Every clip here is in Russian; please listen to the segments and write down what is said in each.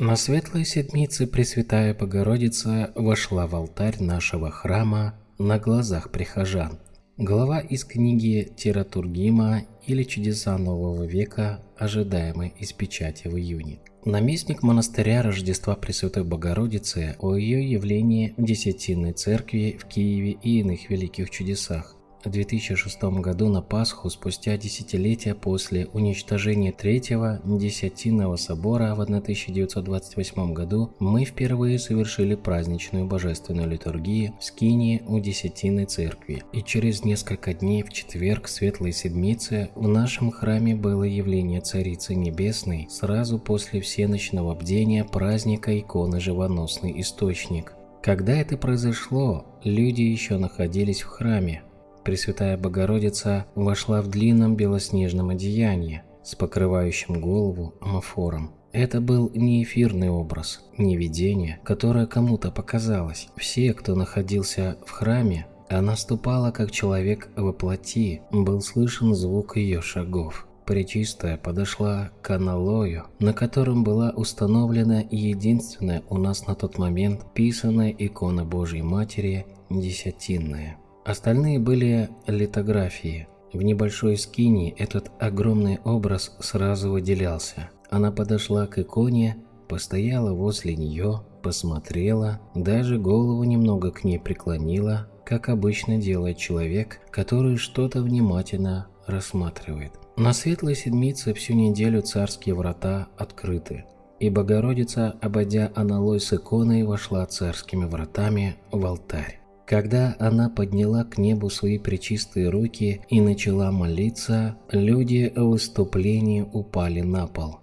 На светлой седмице Пресвятая Богородица вошла в алтарь нашего храма на глазах прихожан. Глава из книги Тиратургима или Чудеса Нового века, ожидаемой из печати в июне. Наместник монастыря Рождества Пресвятой Богородицы о ее явлении в Десятинной церкви в Киеве и иных великих чудесах. В 2006 году на Пасху, спустя десятилетия после уничтожения Третьего Десятинного собора в 1928 году, мы впервые совершили праздничную божественную литургию в Скинии у Десятинной церкви. И через несколько дней в четверг Светлой Седмицы в нашем храме было явление Царицы Небесной сразу после всеночного бдения праздника иконы Живоносный Источник. Когда это произошло, люди еще находились в храме, Пресвятая Богородица вошла в длинном белоснежном одеянии с покрывающим голову амофором. Это был не эфирный образ, не видение, которое кому-то показалось. Все, кто находился в храме, она ступала как человек во плоти, был слышен звук ее шагов. Пречистая подошла к аналою, на котором была установлена единственная у нас на тот момент писанная икона Божьей Матери Десятинная. Остальные были литографии. В небольшой скине этот огромный образ сразу выделялся. Она подошла к иконе, постояла возле нее, посмотрела, даже голову немного к ней преклонила, как обычно делает человек, который что-то внимательно рассматривает. На Светлой Седмице всю неделю царские врата открыты, и Богородица, обойдя аналой с иконой, вошла царскими вратами в алтарь. Когда она подняла к небу свои пречистые руки и начала молиться, люди в выступлении упали на пол,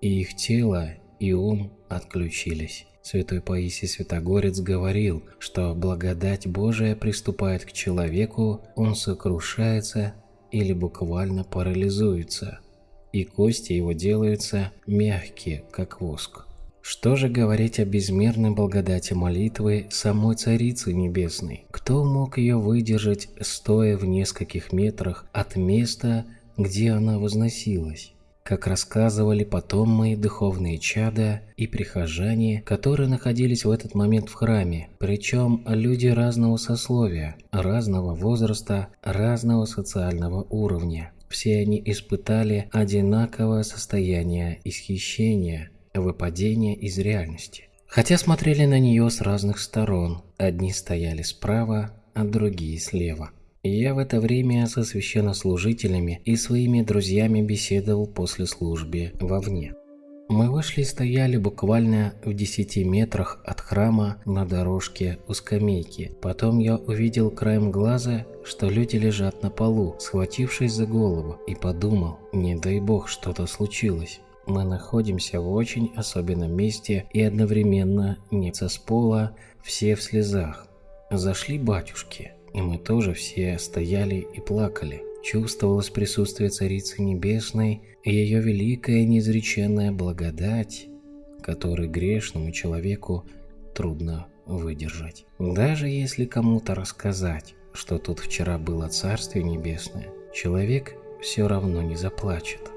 и их тело и ум отключились. Святой Паисий Святогорец говорил, что благодать Божия приступает к человеку, он сокрушается или буквально парализуется, и кости его делаются мягкие, как воск. Что же говорить о безмерной благодати молитвы самой Царицы Небесной? Кто мог ее выдержать, стоя в нескольких метрах от места, где она возносилась? Как рассказывали потом мои духовные чада и прихожане, которые находились в этот момент в храме, причем люди разного сословия, разного возраста, разного социального уровня. Все они испытали одинаковое состояние исхищения – выпадение из реальности. Хотя смотрели на нее с разных сторон, одни стояли справа, а другие слева. Я в это время со священнослужителями и своими друзьями беседовал после службы вовне. Мы вышли и стояли буквально в 10 метрах от храма на дорожке у скамейки. Потом я увидел краем глаза, что люди лежат на полу, схватившись за голову, и подумал, не дай бог что-то случилось. Мы находимся в очень особенном месте и одновременно не со пола, все в слезах. Зашли батюшки, и мы тоже все стояли и плакали. Чувствовалось присутствие Царицы Небесной и ее великая неизреченная благодать, которой грешному человеку трудно выдержать. Даже если кому-то рассказать, что тут вчера было Царствие Небесное, человек все равно не заплачет.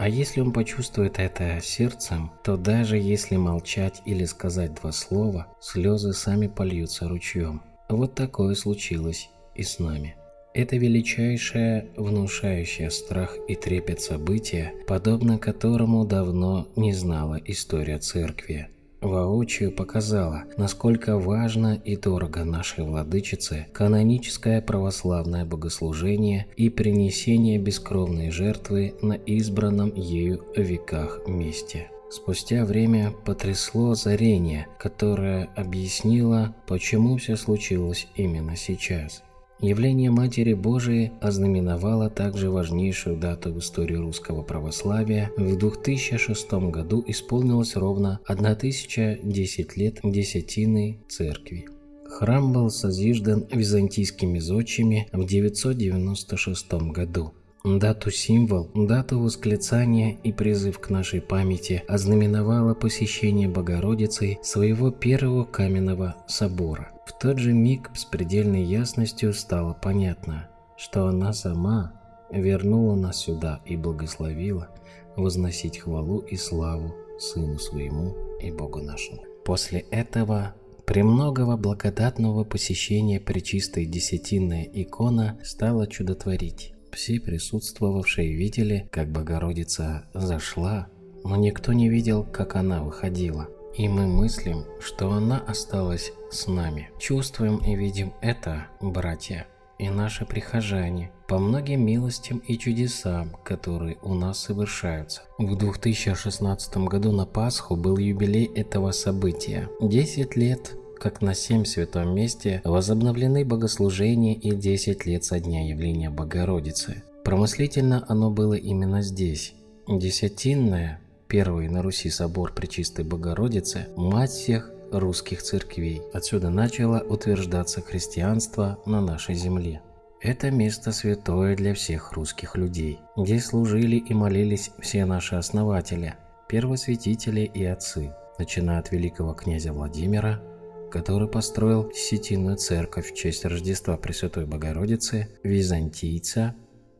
А если он почувствует это сердцем, то даже если молчать или сказать два слова, слезы сами польются ручьем. Вот такое случилось и с нами. Это величайшее, внушающее страх и трепет событие, подобно которому давно не знала история церкви воочию показала, насколько важно и дорого нашей владычице каноническое православное богослужение и принесение бескровной жертвы на избранном ею веках месте. Спустя время потрясло озарение, которое объяснило, почему все случилось именно сейчас – Явление Матери Божией ознаменовало также важнейшую дату в истории русского православия. В 2006 году исполнилось ровно 1010 лет Десятины Церкви. Храм был созиждан византийскими зодчими в 996 году. Дату восклицания и призыв к нашей памяти ознаменовало посещение Богородицы своего первого каменного собора. В тот же миг с предельной ясностью стало понятно, что она сама вернула нас сюда и благословила возносить хвалу и славу Сыну Своему и Богу нашему. После этого Премногого благодатного посещения Пречистой Десятинная икона стала чудотворить. Все присутствовавшие видели, как Богородица зашла, но никто не видел, как она выходила. И мы мыслим, что она осталась с нами. Чувствуем и видим это, братья, и наши прихожане, по многим милостям и чудесам, которые у нас совершаются. В 2016 году на Пасху был юбилей этого события. 10 лет как на семь святом месте возобновлены богослужения и 10 лет со дня явления Богородицы. Промыслительно оно было именно здесь. Десятинное, первый на Руси собор Пречистой Богородицы, мать всех русских церквей. Отсюда начало утверждаться христианство на нашей земле. Это место святое для всех русских людей. Здесь служили и молились все наши основатели, первосвятители и отцы, начиная от великого князя Владимира, который построил Сетинную церковь в честь Рождества Пресвятой Богородицы, византийца,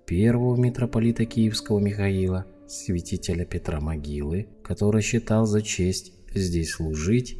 первого митрополита Киевского Михаила, святителя Петра Могилы, который считал за честь здесь служить,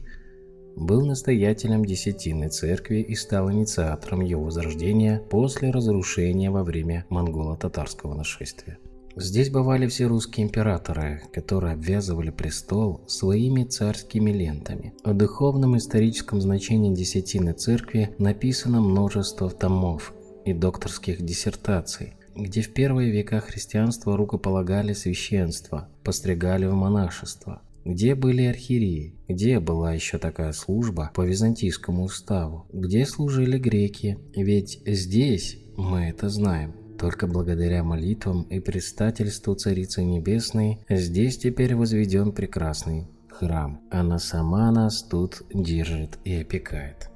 был настоятелем Десятинной церкви и стал инициатором ее возрождения после разрушения во время монголо-татарского нашествия. Здесь бывали все русские императоры, которые обвязывали престол своими царскими лентами. О духовном историческом значении Десятины Церкви написано множество томов и докторских диссертаций, где в первые века христианства рукополагали священство, постригали в монашество, где были архиереи, где была еще такая служба по византийскому уставу, где служили греки, ведь здесь, мы это знаем, только благодаря молитвам и предстательству Царицы Небесной здесь теперь возведен прекрасный храм. Она сама нас тут держит и опекает.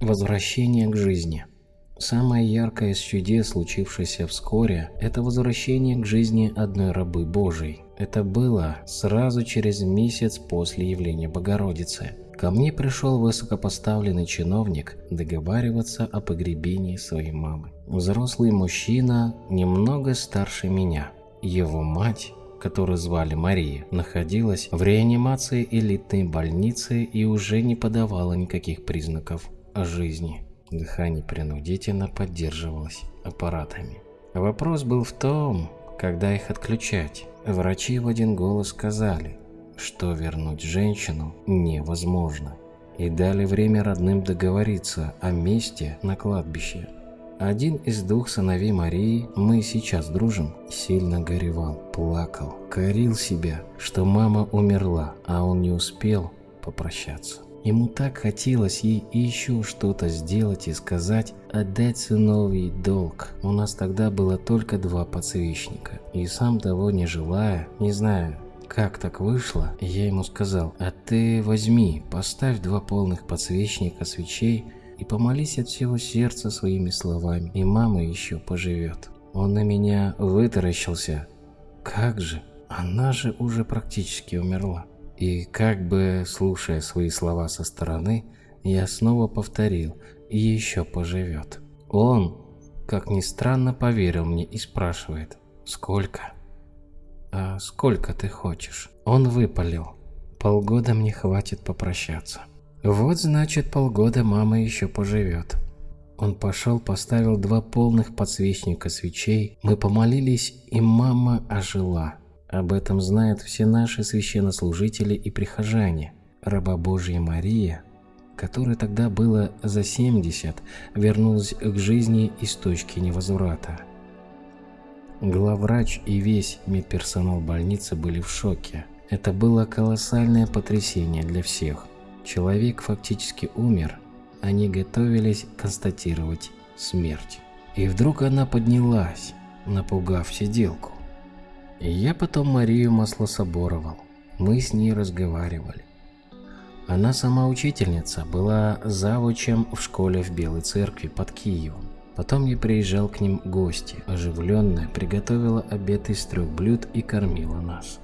Возвращение к жизни. Самое яркое из чудес, случившееся вскоре, это возвращение к жизни одной рабы Божией. Это было сразу через месяц после явления Богородицы. Ко мне пришел высокопоставленный чиновник договариваться о погребении своей мамы. Взрослый мужчина, немного старше меня. Его мать, которую звали Мария, находилась в реанимации элитной больницы и уже не подавала никаких признаков жизни. Дыхание принудительно поддерживалось аппаратами. Вопрос был в том, когда их отключать. Врачи в один голос сказали, что вернуть женщину невозможно, и дали время родным договориться о месте на кладбище. Один из двух сыновей Марии, мы сейчас дружим, сильно горевал, плакал, корил себя, что мама умерла, а он не успел попрощаться. Ему так хотелось ей еще что-то сделать и сказать, отдать сыновий долг. У нас тогда было только два подсвечника. И сам того не желая, не знаю, как так вышло, я ему сказал, а ты возьми, поставь два полных подсвечника свечей и помолись от всего сердца своими словами, и мама еще поживет. Он на меня вытаращился. Как же, она же уже практически умерла. И как бы, слушая свои слова со стороны, я снова повторил, еще поживет. Он, как ни странно, поверил мне и спрашивает, сколько? А сколько ты хочешь? Он выпалил. Полгода мне хватит попрощаться. Вот значит полгода мама еще поживет. Он пошел, поставил два полных подсвечника свечей. Мы помолились, и мама ожила. Об этом знают все наши священнослужители и прихожане. Раба Божья Мария, которой тогда было за 70, вернулась к жизни из точки невозврата. Главврач и весь медперсонал больницы были в шоке. Это было колоссальное потрясение для всех. Человек фактически умер, они готовились констатировать смерть. И вдруг она поднялась, напугав сиделку. Я потом Марию маслособоровал. Мы с ней разговаривали. Она сама учительница, была завучем в школе в Белой церкви под Киевом. Потом я приезжал к ним гости, оживленная, приготовила обед из трех блюд и кормила нас.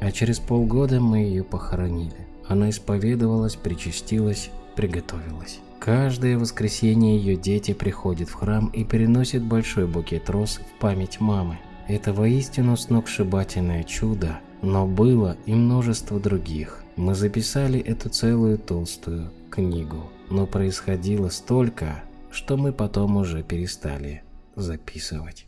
А через полгода мы ее похоронили. Она исповедовалась, причастилась, приготовилась. Каждое воскресенье ее дети приходят в храм и переносят большой букет роз в память мамы. Это воистину сногсшибательное чудо Но было и множество других. Мы записали эту целую толстую книгу, но происходило столько, что мы потом уже перестали записывать.